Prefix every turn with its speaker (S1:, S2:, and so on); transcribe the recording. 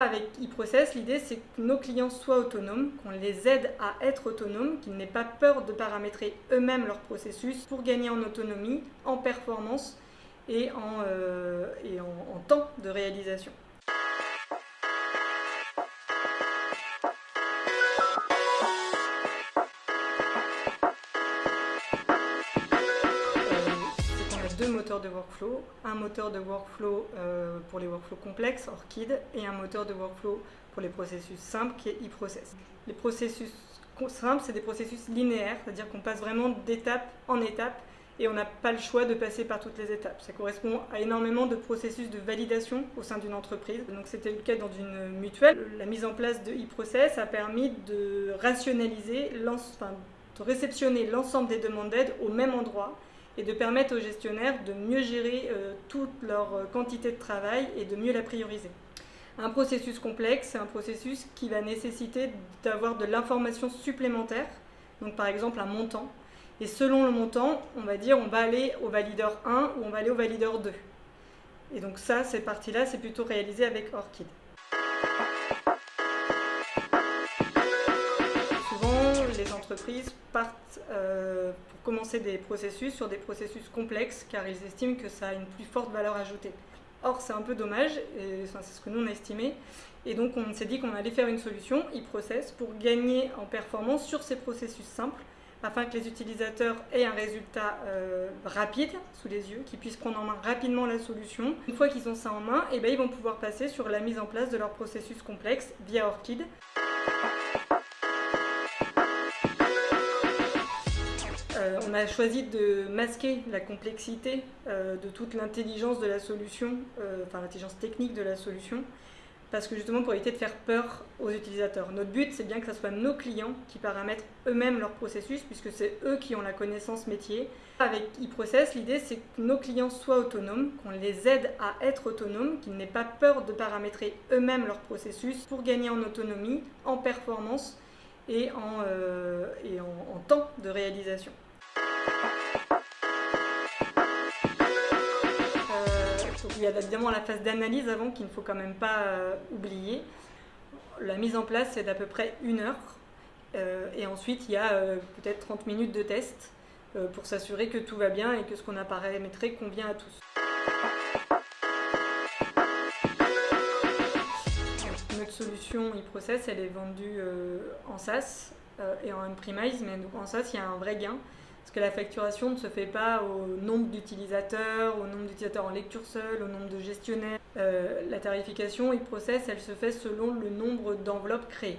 S1: Avec eProcess, l'idée c'est que nos clients soient autonomes, qu'on les aide à être autonomes, qu'ils n'aient pas peur de paramétrer eux-mêmes leur processus pour gagner en autonomie, en performance et en, euh, et en temps de réalisation. Deux moteurs de workflow, un moteur de workflow euh, pour les workflows complexes, Orchid, et un moteur de workflow pour les processus simples qui est eProcess. Les processus simples, c'est des processus linéaires, c'est-à-dire qu'on passe vraiment d'étape en étape et on n'a pas le choix de passer par toutes les étapes. Ça correspond à énormément de processus de validation au sein d'une entreprise. Donc c'était le cas dans une mutuelle. La mise en place de eProcess a permis de rationaliser, enfin, de réceptionner l'ensemble des demandes d'aide au même endroit et de permettre aux gestionnaires de mieux gérer euh, toute leur euh, quantité de travail et de mieux la prioriser. Un processus complexe, c'est un processus qui va nécessiter d'avoir de l'information supplémentaire, donc par exemple un montant. Et selon le montant, on va dire on va aller au valideur 1 ou on va aller au valideur 2. Et donc ça, cette partie-là, c'est plutôt réalisé avec Orchid. Les entreprises partent euh, pour commencer des processus sur des processus complexes car ils estiment que ça a une plus forte valeur ajoutée. Or, c'est un peu dommage, c'est ce que nous on a estimé, et donc on s'est dit qu'on allait faire une solution, e-process, pour gagner en performance sur ces processus simples, afin que les utilisateurs aient un résultat euh, rapide sous les yeux, qu'ils puissent prendre en main rapidement la solution. Une fois qu'ils ont ça en main, et eh bien, ils vont pouvoir passer sur la mise en place de leur processus complexe via Orchid. Euh, on a choisi de masquer la complexité euh, de toute l'intelligence de la solution, euh, enfin l'intelligence technique de la solution, parce que justement pour éviter de faire peur aux utilisateurs. Notre but, c'est bien que ce soit nos clients qui paramètrent eux-mêmes leur processus, puisque c'est eux qui ont la connaissance métier. Avec eProcess, l'idée, c'est que nos clients soient autonomes, qu'on les aide à être autonomes, qu'ils n'aient pas peur de paramétrer eux-mêmes leur processus pour gagner en autonomie, en performance et en, et en temps de réalisation. Il y a évidemment la phase d'analyse avant qu'il ne faut quand même pas euh, oublier. La mise en place, c'est d'à peu près une heure. Euh, et ensuite, il y a euh, peut-être 30 minutes de test pour s'assurer que tout va bien et que ce qu'on a paramétré convient à tous. notre solution e-process, elle est vendue en SaaS et en on-premise, mais en SaaS, il y a un vrai gain. Parce que la facturation ne se fait pas au nombre d'utilisateurs, au nombre d'utilisateurs en lecture seule, au nombre de gestionnaires. Euh, la tarification e-process, elle se fait selon le nombre d'enveloppes créées.